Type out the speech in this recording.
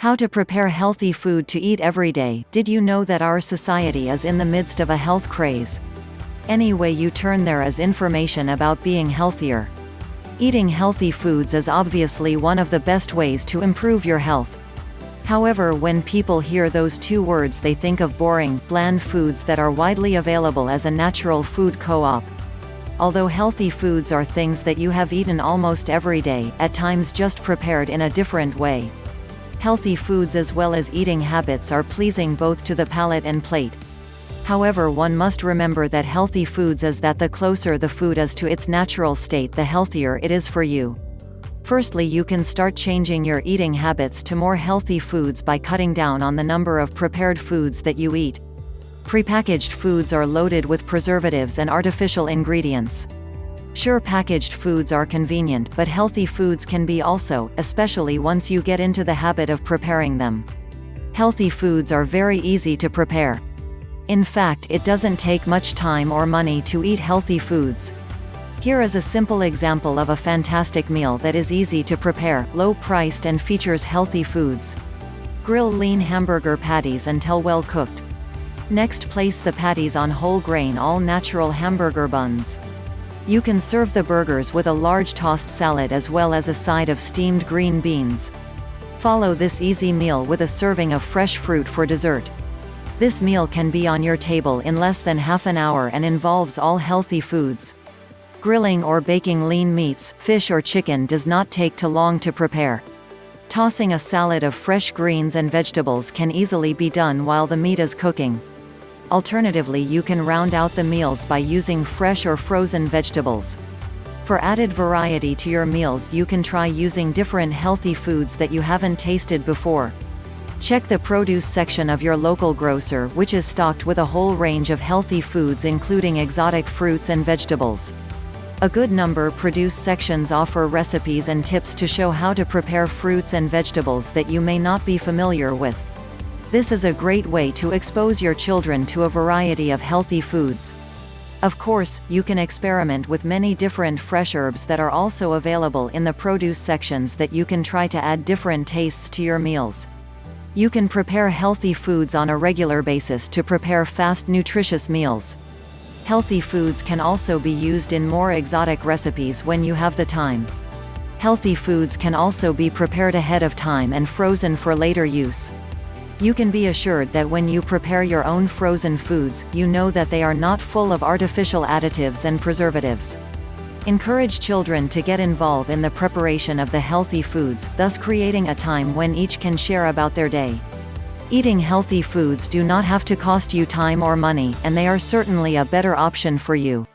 How to prepare healthy food to eat every day. Did you know that our society is in the midst of a health craze? Any way you turn there is information about being healthier. Eating healthy foods is obviously one of the best ways to improve your health. However when people hear those two words they think of boring, bland foods that are widely available as a natural food co-op. Although healthy foods are things that you have eaten almost every day, at times just prepared in a different way. Healthy foods as well as eating habits are pleasing both to the palate and plate. However one must remember that healthy foods is that the closer the food is to its natural state the healthier it is for you. Firstly you can start changing your eating habits to more healthy foods by cutting down on the number of prepared foods that you eat. Prepackaged foods are loaded with preservatives and artificial ingredients. Sure packaged foods are convenient but healthy foods can be also, especially once you get into the habit of preparing them. Healthy foods are very easy to prepare. In fact it doesn't take much time or money to eat healthy foods. Here is a simple example of a fantastic meal that is easy to prepare, low-priced and features healthy foods. Grill lean hamburger patties until well cooked. Next place the patties on whole grain all natural hamburger buns. You can serve the burgers with a large tossed salad as well as a side of steamed green beans. Follow this easy meal with a serving of fresh fruit for dessert. This meal can be on your table in less than half an hour and involves all healthy foods. Grilling or baking lean meats, fish or chicken does not take too long to prepare. Tossing a salad of fresh greens and vegetables can easily be done while the meat is cooking. Alternatively you can round out the meals by using fresh or frozen vegetables. For added variety to your meals you can try using different healthy foods that you haven't tasted before. Check the produce section of your local grocer which is stocked with a whole range of healthy foods including exotic fruits and vegetables. A good number produce sections offer recipes and tips to show how to prepare fruits and vegetables that you may not be familiar with. This is a great way to expose your children to a variety of healthy foods. Of course, you can experiment with many different fresh herbs that are also available in the produce sections that you can try to add different tastes to your meals. You can prepare healthy foods on a regular basis to prepare fast nutritious meals. Healthy foods can also be used in more exotic recipes when you have the time. Healthy foods can also be prepared ahead of time and frozen for later use. You can be assured that when you prepare your own frozen foods, you know that they are not full of artificial additives and preservatives. Encourage children to get involved in the preparation of the healthy foods, thus creating a time when each can share about their day. Eating healthy foods do not have to cost you time or money, and they are certainly a better option for you.